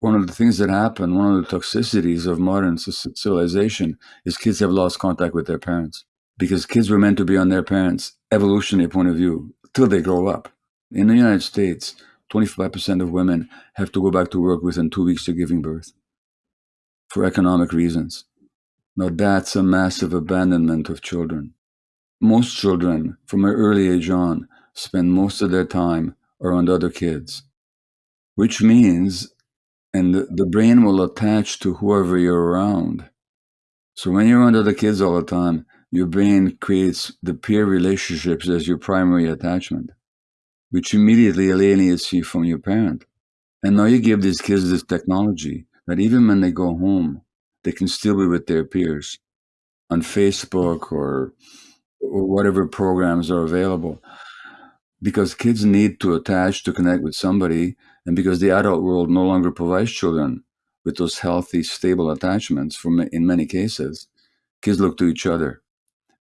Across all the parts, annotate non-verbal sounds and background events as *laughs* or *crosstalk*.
one of the things that happen, one of the toxicities of modern civilization is kids have lost contact with their parents because kids were meant to be on their parents' evolutionary point of view till they grow up. In the United States, 25% of women have to go back to work within two weeks of giving birth for economic reasons. Now, that's a massive abandonment of children. Most children, from an early age on, spend most of their time around other kids, which means, and the, brain will attach to whoever you're around. So when you're around the kids all the time, your brain creates the peer relationships as your primary attachment, which immediately alienates you from your parent. And now you give these kids this technology that even when they go home, they can still be with their peers on Facebook or, or whatever programs are available. Because kids need to attach to connect with somebody, and because the adult world no longer provides children with those healthy, stable attachments, for in many cases, kids look to each other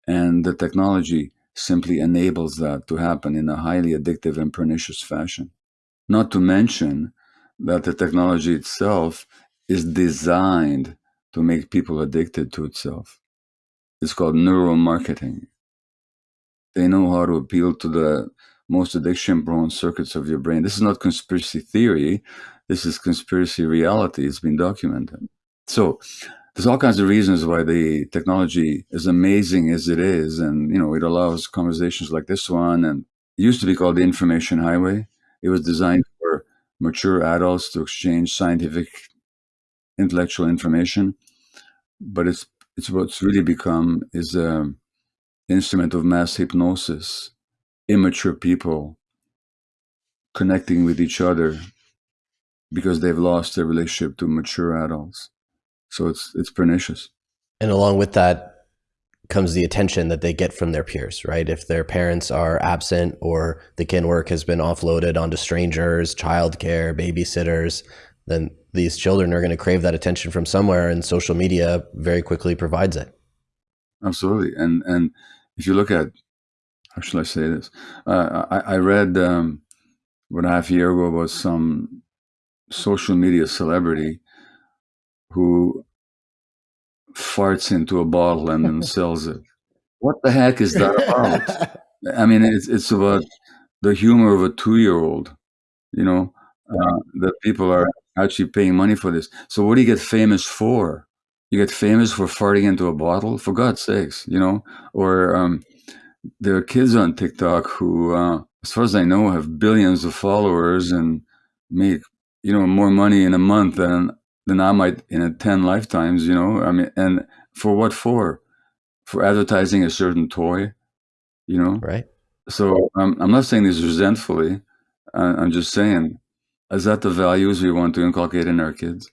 and the technology simply enables that to happen in a highly addictive and pernicious fashion. Not to mention that the technology itself is designed to make people addicted to itself. It's called neuromarketing. They know how to appeal to the most addiction prone circuits of your brain. This is not conspiracy theory. This is conspiracy reality. It's been documented. So there's all kinds of reasons why the technology is amazing as it is. And, you know, it allows conversations like this one. And it used to be called the information highway. It was designed for mature adults to exchange scientific intellectual information. But it's, it's what's really become is an instrument of mass hypnosis, immature people connecting with each other because they've lost their relationship to mature adults. So it's it's pernicious. And along with that comes the attention that they get from their peers, right? If their parents are absent or the kin work has been offloaded onto strangers, childcare, babysitters, then these children are going to crave that attention from somewhere, and social media very quickly provides it. Absolutely, and and if you look at how should I say this? Uh, I, I, read um, what a half year ago about some social media celebrity who farts into a bottle and then *laughs* sells it. What the heck is that about? *laughs* I mean, it's it's about the humor of a two-year-old, you know, uh, that people are actually paying money for this. So what do you get famous for? You get famous for farting into a bottle, for God's sakes, you know? Or um, there are kids on TikTok who, uh, as far as I know, have billions of followers and make, you know, more money in a month than than I might in a 10 lifetimes, you know, I mean, and for what for? For advertising a certain toy, you know? Right. So I'm, I'm not saying this resentfully. I'm just saying, is that the values we want to inculcate in our kids?